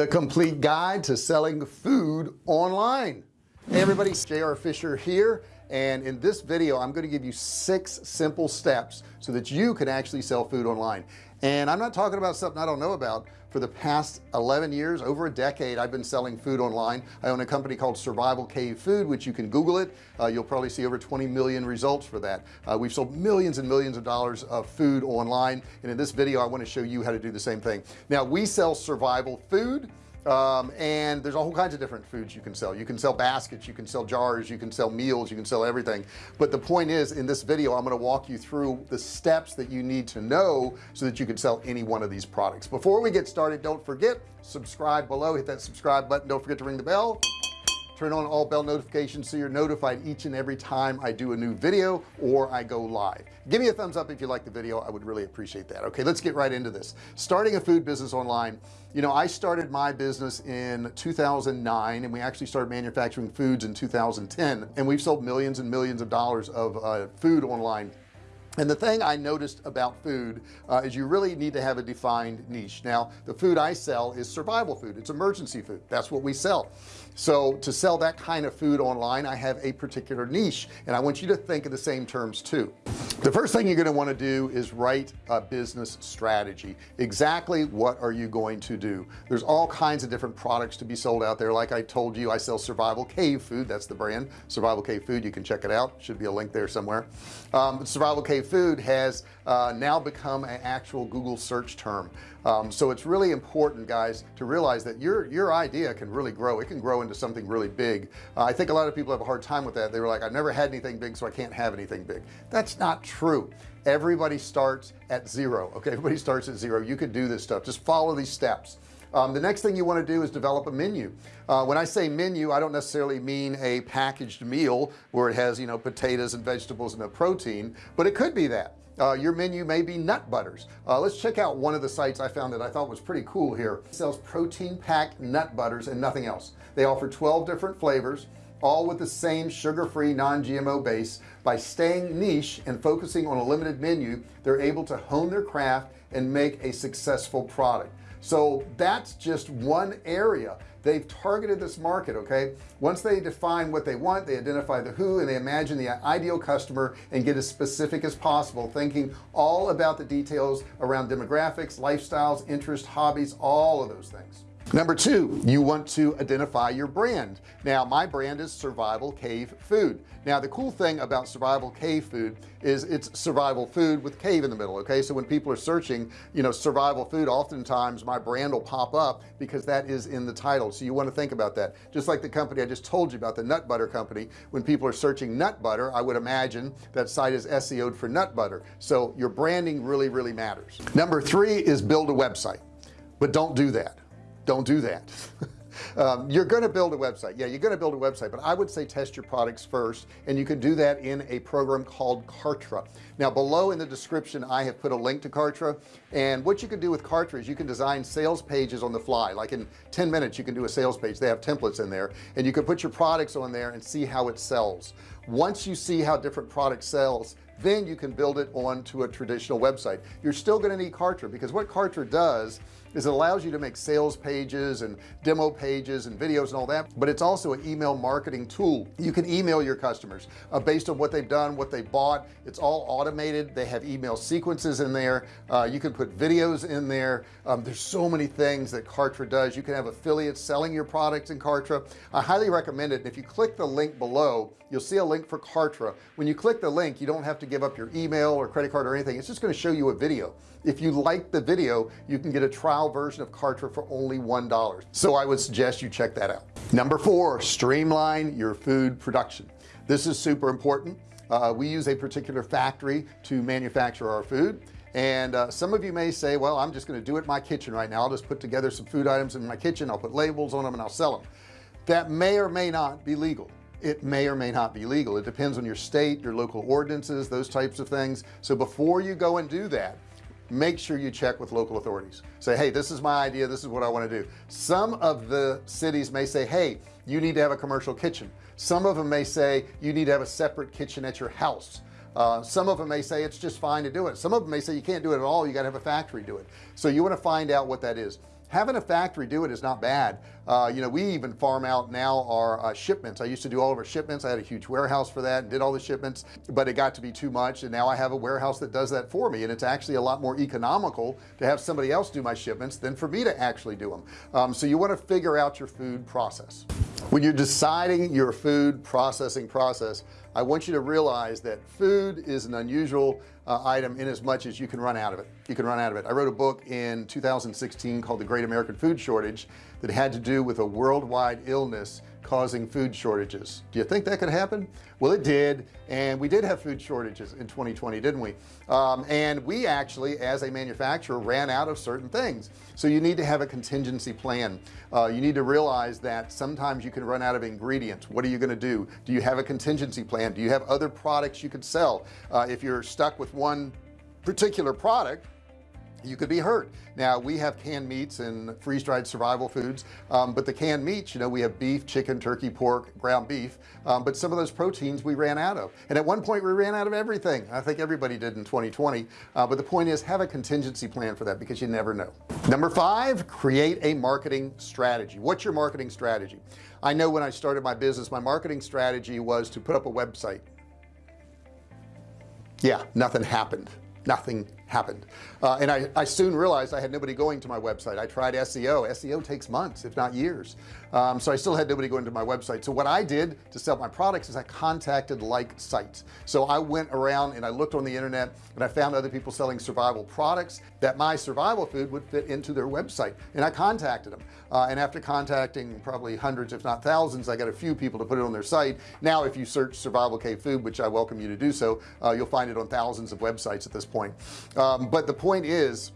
the complete guide to selling food online. Hey everybody JR Fisher here and in this video I'm going to give you six simple steps so that you can actually sell food online and I'm not talking about something I don't know about. For the past 11 years over a decade I've been selling food online. I own a company called survival cave food which you can google it. Uh, you'll probably see over 20 million results for that. Uh, we've sold millions and millions of dollars of food online. And in this video I want to show you how to do the same thing. Now we sell survival food um, and there's all kinds of different foods you can sell. You can sell baskets you can sell jars you can sell meals you can sell everything. But the point is in this video I'm going to walk you through the steps that you need to know so that you can sell any one of these products. Before we get started don't forget subscribe below. Hit that subscribe button. Don't forget to ring the bell turn on all bell notifications so you're notified each and every time I do a new video or I go live. Give me a thumbs up if you like the video. I would really appreciate that. Okay let's get right into this. Starting a food business online. You know I started my business in 2009 and we actually started manufacturing foods in 2010 and we've sold millions and millions of dollars of uh, food online. And the thing I noticed about food uh, is you really need to have a defined niche. Now the food I sell is survival food. It's emergency food. That's what we sell so to sell that kind of food online I have a particular niche and I want you to think of the same terms too. The first thing you're going to want to do is write a business strategy. Exactly what are you going to do? There's all kinds of different products to be sold out there. Like I told you I sell survival cave food. That's the brand. Survival cave food you can check it out. Should be a link there somewhere. Um, survival cave food has uh, now become an actual Google search term. Um, so it's really important guys to realize that your your idea can really grow. It can grow into something really big. Uh, I think a lot of people have a hard time with that. They were like I've never had anything big so I can't have anything big. That's not true. Everybody starts at zero okay? Everybody starts at zero. You could do this stuff. Just follow these steps um, the next thing you want to do is develop a menu. Uh, when I say menu I don't necessarily mean a packaged meal where it has you know potatoes and vegetables and a protein but it could be that. Uh, your menu may be nut butters. Uh, let's check out one of the sites I found that I thought was pretty cool here. It sells protein packed nut butters and nothing else. They offer 12 different flavors all with the same sugar-free non-GMO base. By staying niche and focusing on a limited menu they're able to hone their craft and make a successful product so that's just one area. They've targeted this market okay? Once they define what they want they identify the who and they imagine the ideal customer and get as specific as possible thinking all about the details around demographics lifestyles interests hobbies all of those things number two you want to identify your brand. Now my brand is survival cave food. Now the cool thing about survival cave food is it's survival food with cave in the middle okay? So when people are searching you know survival food oftentimes my brand will pop up because that is in the title. So you want to think about that. Just like the company I just told you about the nut butter company when people are searching nut butter I would imagine that site is SEO'd for nut butter. So your branding really really matters. Number three is build a website but don't do that don't do that. Um, you're going to build a website. Yeah you're going to build a website but I would say test your products first and you can do that in a program called Kartra. Now below in the description I have put a link to Kartra and what you can do with Kartra is you can design sales pages on the fly. Like in 10 minutes you can do a sales page. They have templates in there and you can put your products on there and see how it sells. Once you see how different products sells then you can build it onto a traditional website. You're still going to need Kartra because what Kartra does is it allows you to make sales pages and demo pages and videos and all that but it's also an email marketing tool. You can email your customers uh, based on what they've done what they bought. It's all automated. They have email sequences in there. Uh, you can put videos in there. Um, there's so many things that Kartra does. You can have affiliates selling your products in Kartra. I highly recommend it. And if you click the link below you'll see a link for Kartra. When you click the link you don't have to give up your email or credit card or anything. It's just going to show you a video. If you like the video you can get a trial version of Kartra for only one dollar. So I would suggest you check that out. Number four streamline your food production. This is super important. Uh, we use a particular factory to manufacture our food. And uh, some of you may say well I'm just going to do it in my kitchen right now. I'll just put together some food items in my kitchen. I'll put labels on them and I'll sell them that may or may not be legal. It may or may not be legal. It depends on your state your local ordinances those types of things. So before you go and do that make sure you check with local authorities. Say hey this is my idea this is what I want to do. Some of the cities may say hey you need to have a commercial kitchen. Some of them may say you need to have a separate kitchen at your house. Uh, some of them may say it's just fine to do it. Some of them may say you can't do it at all you got to have a factory do it. So you want to find out what that is having a factory do it is not bad. Uh, you know we even farm out now our uh, shipments. I used to do all of our shipments. I had a huge warehouse for that and did all the shipments but it got to be too much and now I have a warehouse that does that for me and it's actually a lot more economical to have somebody else do my shipments than for me to actually do them um, so you want to figure out your food process. When you're deciding your food processing process I want you to realize that food is an unusual uh, item in as much as you can run out of it. You can run out of it. I wrote a book in 2016 called the Great American Food Shortage that had to do with a worldwide illness causing food shortages. Do you think that could happen? Well it did and we did have food shortages in 2020 didn't we? Um, and we actually as a manufacturer ran out of certain things. So you need to have a contingency plan. Uh, you need to realize that sometimes you can run out of ingredients. What are you going to do? Do you have a contingency plan? Do you have other products you could sell? Uh, if you're stuck with one particular product you could be hurt. Now we have canned meats and freeze-dried survival foods um, but the canned meats you know we have beef chicken turkey pork ground beef um, but some of those proteins we ran out of. And at one point we ran out of everything. I think everybody did in 2020 uh, but the point is have a contingency plan for that because you never know. Number five create a marketing strategy. What's your marketing strategy? I know when I started my business my marketing strategy was to put up a website. Yeah nothing happened. Nothing happened. Uh, and I, I soon realized I had nobody going to my website. I tried SEO SEO takes months if not years. Um, so I still had nobody going to my website. So what I did to sell my products is I contacted like sites. So I went around and I looked on the internet and I found other people selling survival products that my survival food would fit into their website. And I contacted them. Uh, and after contacting probably hundreds if not thousands I got a few people to put it on their site. Now if you search survival cave food which I welcome you to do so uh, you'll find it on thousands of websites at this point um, but the point is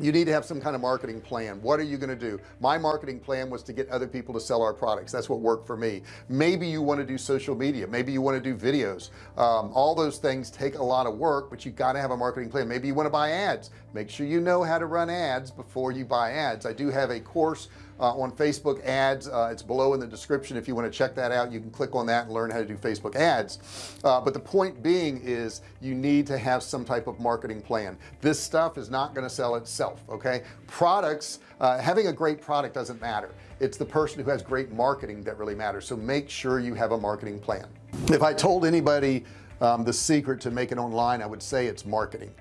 you need to have some kind of marketing plan. What are you going to do? My marketing plan was to get other people to sell our products. That's what worked for me. Maybe you want to do social media. Maybe you want to do videos. Um, all those things take a lot of work but you got to have a marketing plan. Maybe you want to buy ads. Make sure you know how to run ads before you buy ads. I do have a course uh, on Facebook ads. Uh, it's below in the description. If you want to check that out you can click on that and learn how to do Facebook ads. Uh, but the point being is you need to have some type of marketing plan. This stuff is not going to sell itself okay? Products uh, having a great product doesn't matter. It's the person who has great marketing that really matters. So make sure you have a marketing plan. If I told anybody um, the secret to making online I would say it's marketing.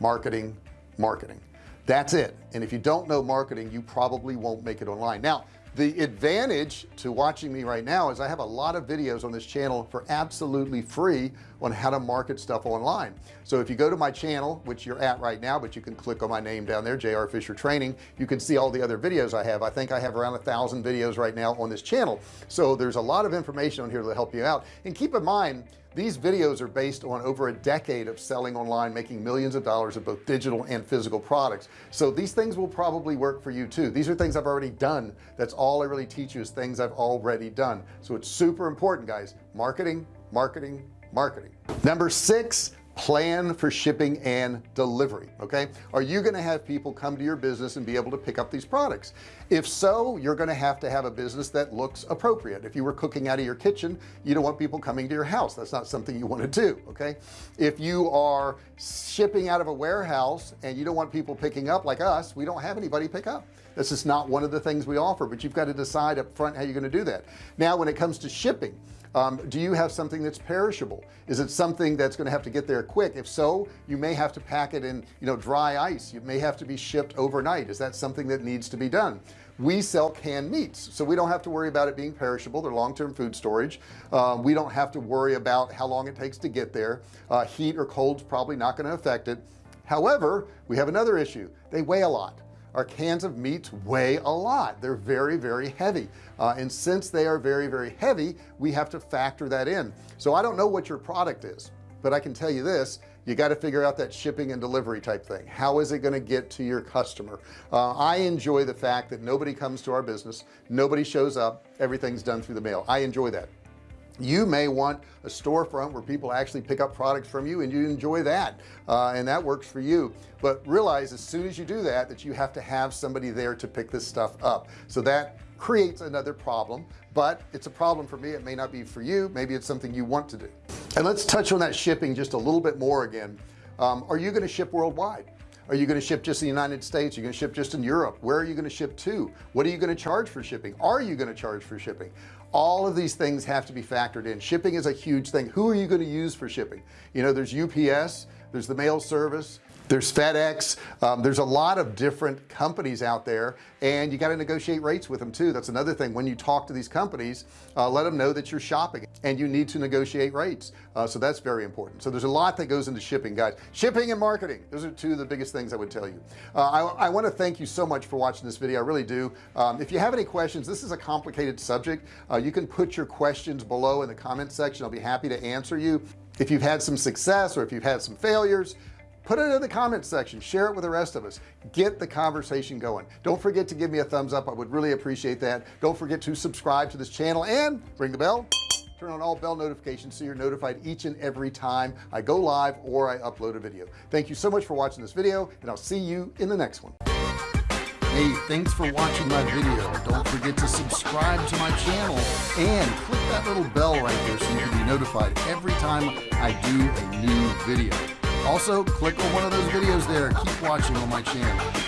Marketing marketing that's it. And if you don't know marketing you probably won't make it online. Now the advantage to watching me right now is I have a lot of videos on this channel for absolutely free on how to market stuff online. So if you go to my channel which you're at right now but you can click on my name down there JR Fisher training you can see all the other videos I have. I think I have around a thousand videos right now on this channel. So there's a lot of information on here to help you out. And keep in mind these videos are based on over a decade of selling online making millions of dollars of both digital and physical products. So these things will probably work for you too. These are things I've already done. That's all I really teach you is things I've already done. So it's super important guys. Marketing marketing marketing. Number six plan for shipping and delivery okay? Are you going to have people come to your business and be able to pick up these products? If so you're going to have to have a business that looks appropriate. If you were cooking out of your kitchen you don't want people coming to your house. That's not something you want to do okay? If you are shipping out of a warehouse and you don't want people picking up like us we don't have anybody pick up. This is not one of the things we offer but you've got to decide up front how you're going to do that. Now when it comes to shipping um, do you have something that's perishable? Is it something that's going to have to get there quick? If so you may have to pack it in you know dry ice. You may have to be shipped overnight. Is that something that needs to be done? We sell canned meats so we don't have to worry about it being perishable. They're long-term food storage. Um, we don't have to worry about how long it takes to get there. Uh, heat or cold's probably not going to affect it. However we have another issue. They weigh a lot our cans of meats weigh a lot. They're very very heavy. Uh, and since they are very very heavy we have to factor that in. So I don't know what your product is but I can tell you this you got to figure out that shipping and delivery type thing. How is it going to get to your customer? Uh, I enjoy the fact that nobody comes to our business nobody shows up everything's done through the mail. I enjoy that you may want a storefront where people actually pick up products from you and you enjoy that uh, and that works for you. But realize as soon as you do that that you have to have somebody there to pick this stuff up. So that creates another problem but it's a problem for me. It may not be for you. Maybe it's something you want to do. And let's touch on that shipping just a little bit more again. Um, are you going to ship worldwide? Are you going to ship just in the United States? Are you're going to ship just in Europe? Where are you going to ship to? What are you going to charge for shipping? Are you going to charge for shipping all of these things have to be factored in. Shipping is a huge thing. Who are you going to use for shipping? You know there's UPS there's the mail service there's FedEx. Um, there's a lot of different companies out there and you got to negotiate rates with them too. That's another thing. When you talk to these companies uh, let them know that you're shopping and you need to negotiate rates. Uh, so that's very important. So there's a lot that goes into shipping guys. Shipping and marketing those are two of the biggest things I would tell you. Uh, I, I want to thank you so much for watching this video. I really do. Um, if you have any questions this is a complicated subject. Uh, you can put your questions below in the comment section. I'll be happy to answer you. If you've had some success or if you've had some failures put it in the comments section. Share it with the rest of us. Get the conversation going. Don't forget to give me a thumbs up. I would really appreciate that. Don't forget to subscribe to this channel and ring the bell. Turn on all bell notifications so you're notified each and every time I go live or I upload a video. Thank you so much for watching this video and I'll see you in the next one. Hey thanks for watching my video. Don't forget to subscribe to my channel and click that little bell right there so you can be notified every time I do a new video also click on one of those videos there. Keep watching on my channel